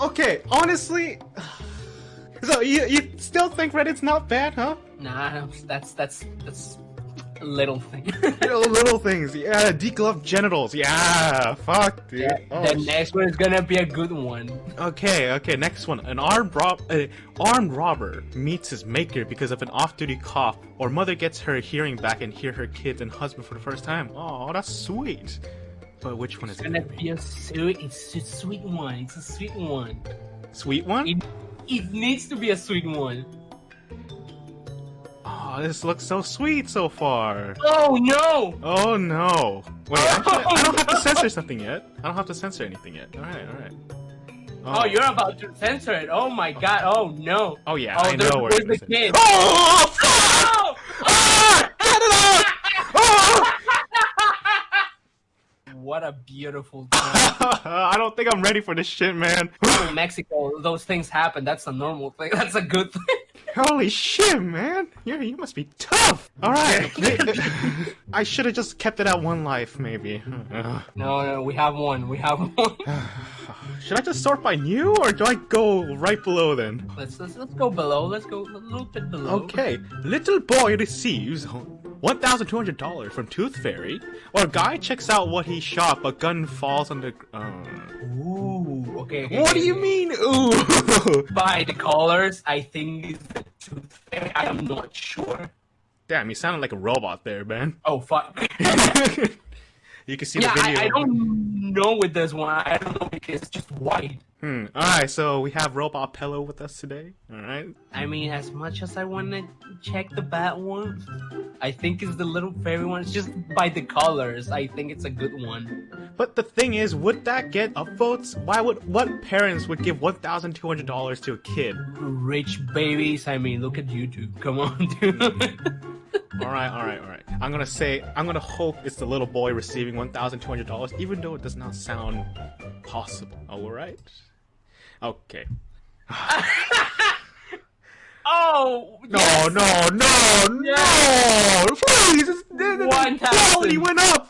okay, honestly. So you you still think Reddit's not bad, huh? Nah, that's that's that's a little thing. little, little things, yeah. Degloved genitals, yeah. Fuck, dude. Yeah, Oh, the next one is gonna be a good one. Okay, okay, next one. An armed rob uh, armed robber meets his maker because of an off-duty cough, or mother gets her hearing back and hear her kids and husband for the first time. Oh, that's sweet. But which one is It's gonna gonna be? be a sweet, it's a sweet one. It's a sweet one. Sweet one? It, it needs to be a sweet one. Oh, this looks so sweet so far. Oh no! Oh no. Wait, actually, I don't have to censor something yet. I don't have to censor anything yet. Alright, alright. Oh, oh, you're about to censor it. Oh my god. Oh no. Oh yeah, Oh, I know where where's the kid? Oh! Ah! Cut it out! Oh! What a beautiful. I don't think I'm ready for this shit, man. In Mexico, those things happen. That's a normal thing. That's a good thing. Holy shit, man! You you must be tough. All right, I should have just kept it at one life, maybe. No, no, we have one. We have one. Should I just sort by new, or do I go right below then? let's, let's let's go below. Let's go a little bit below. Okay, little boy receives one thousand two hundred dollars from Tooth Fairy, or a guy checks out what he shot, but gun falls on the. Uh... Ooh. Okay. okay, What do you mean? Ooh. By the colors, I think it's the tooth fairy. I am not sure. Damn, you sounded like a robot there, man. Oh fuck. you can see yeah, the video. I, I don't know with this one. I don't know because it's just white. Hmm. All right, so we have Robot Pillow with us today. All right. I mean, as much as I want to check the bat one, I think it's the little fairy one. It's just by the colors. I think it's a good one. But the thing is, would that get upvotes? Why would what parents would give one thousand two hundred dollars to a kid? Rich babies. I mean, look at YouTube. Come on, dude. All right, all right, all right. I'm gonna say I'm gonna hope it's the little boy receiving one thousand two hundred dollars, even though it does not sound possible. All right. Okay. oh No, yes! no, no, no! Please, it's, the, quality went up.